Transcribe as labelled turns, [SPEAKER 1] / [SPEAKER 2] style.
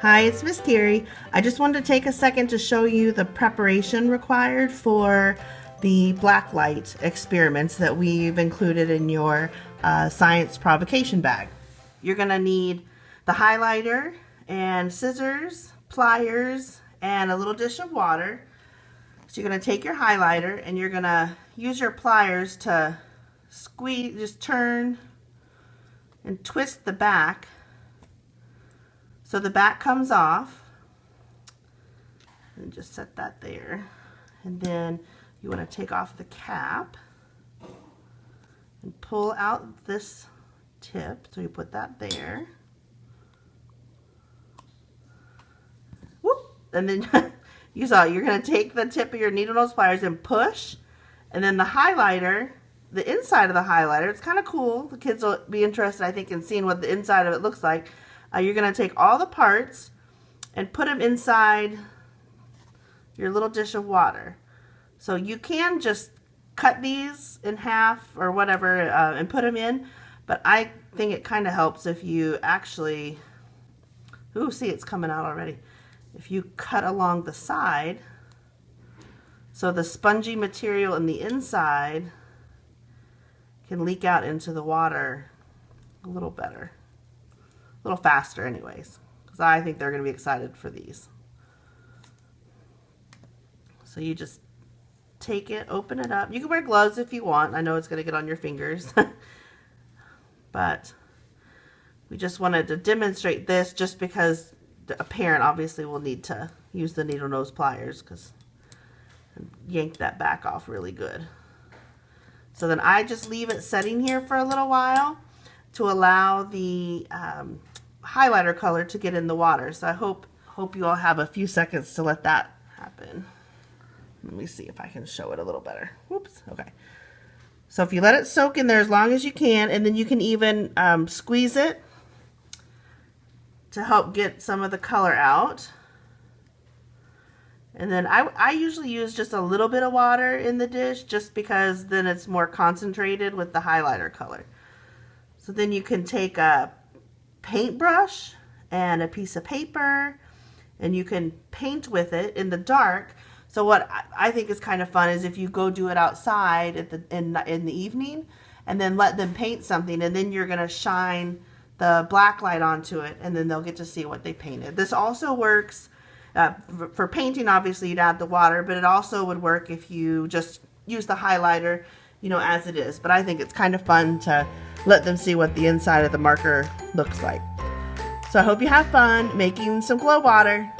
[SPEAKER 1] Hi, it's Miss Carrie. I just wanted to take a second to show you the preparation required for the blacklight experiments that we've included in your uh, science provocation bag. You're going to need the highlighter and scissors, pliers, and a little dish of water. So you're going to take your highlighter and you're going to use your pliers to squeeze, just turn and twist the back so the back comes off. And just set that there. And then you want to take off the cap and pull out this tip. So you put that there. Whoop! And then you saw you're going to take the tip of your needle nose pliers and push. And then the highlighter, the inside of the highlighter, it's kind of cool. The kids will be interested, I think, in seeing what the inside of it looks like. Uh, you're going to take all the parts and put them inside your little dish of water. So you can just cut these in half or whatever uh, and put them in, but I think it kind of helps if you actually, ooh, see it's coming out already. If you cut along the side, so the spongy material in the inside can leak out into the water a little better a little faster anyways because I think they're going to be excited for these. So you just take it, open it up. You can wear gloves if you want. I know it's going to get on your fingers. but we just wanted to demonstrate this just because a parent obviously will need to use the needle nose pliers because yank that back off really good. So then I just leave it setting here for a little while to allow the um, highlighter color to get in the water. So I hope, hope you all have a few seconds to let that happen. Let me see if I can show it a little better. Whoops, okay. So if you let it soak in there as long as you can, and then you can even um, squeeze it to help get some of the color out. And then I, I usually use just a little bit of water in the dish just because then it's more concentrated with the highlighter color. So then you can take a paintbrush and a piece of paper and you can paint with it in the dark. So what I think is kind of fun is if you go do it outside at the in, in the evening and then let them paint something and then you're going to shine the black light onto it and then they'll get to see what they painted. This also works uh, for painting obviously you'd add the water but it also would work if you just use the highlighter you know as it is but I think it's kind of fun to let them see what the inside of the marker looks like. So I hope you have fun making some glow water.